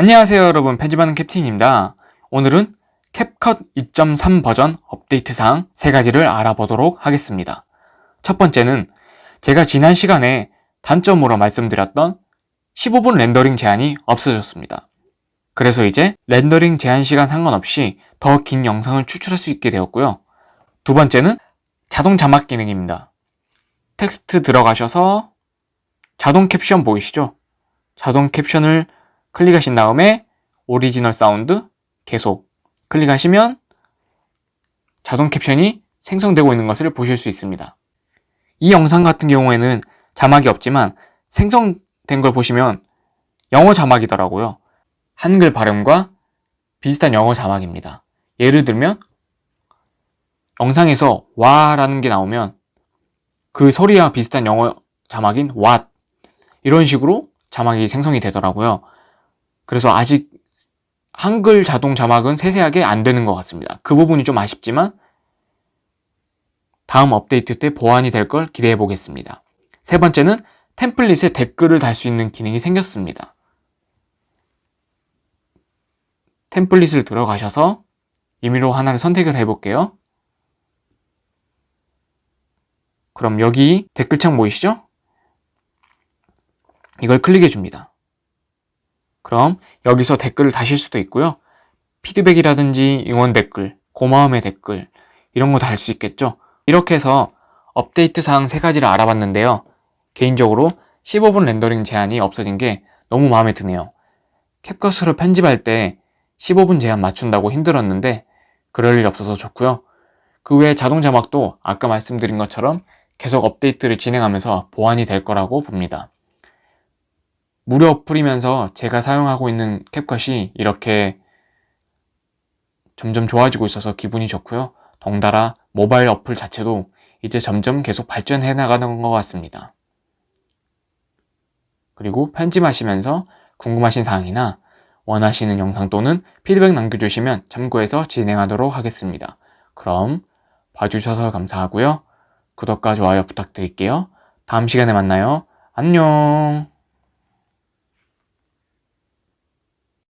안녕하세요 여러분. 편집하는 캡틴입니다. 오늘은 캡컷 2.3 버전 업데이트 사항 세 가지를 알아보도록 하겠습니다. 첫 번째는 제가 지난 시간에 단점으로 말씀드렸던 15분 렌더링 제한이 없어졌습니다. 그래서 이제 렌더링 제한 시간 상관없이 더 긴 영상을 추출할 수 있게 되었고요. 두 번째는 자동 자막 기능입니다. 텍스트 들어가셔서 자동 캡션 보이시죠? 자동 캡션을 클릭하신 다음에 오리지널 사운드 계속 클릭하시면 자동 캡션이 생성되고 있는 것을 보실 수 있습니다. 이 영상 같은 경우에는 자막이 없지만 생성된 걸 보시면 영어 자막이더라고요. 한글 발음과 비슷한 영어 자막입니다. 예를 들면 영상에서 와 라는 게 나오면 그 소리와 비슷한 영어 자막인 what 이런 식으로 자막이 생성이 되더라고요. 그래서 아직 한글 자동 자막은 세세하게 안 되는 것 같습니다. 그 부분이 좀 아쉽지만 다음 업데이트 때 보완이 될 걸 기대해 보겠습니다. 세 번째는 템플릿에 댓글을 달 수 있는 기능이 생겼습니다. 템플릿을 들어가셔서 임의로 하나를 선택을 해볼게요. 그럼 여기 댓글창 보이시죠? 이걸 클릭해 줍니다. 그럼 여기서 댓글을 다실 수도 있고요. 피드백이라든지 응원 댓글, 고마움의 댓글 이런 거 다 할 수 있겠죠. 이렇게 해서 업데이트 사항 세 가지를 알아봤는데요. 개인적으로 15분 렌더링 제한이 없어진 게 너무 마음에 드네요. 캡컷으로 편집할 때 15분 제한 맞춘다고 힘들었는데 그럴 일 없어서 좋고요. 그 외에 자동 자막도 아까 말씀드린 것처럼 계속 업데이트를 진행하면서 보완이 될 거라고 봅니다. 무료 어플이면서 제가 사용하고 있는 캡컷이 이렇게 점점 좋아지고 있어서 기분이 좋고요. 덩달아 모바일 어플 자체도 이제 점점 계속 발전해 나가는 것 같습니다. 그리고 편집하시면서 궁금하신 사항이나 원하시는 영상 또는 피드백 남겨주시면 참고해서 진행하도록 하겠습니다. 그럼 봐주셔서 감사하고요. 구독과 좋아요 부탁드릴게요. 다음 시간에 만나요. 안녕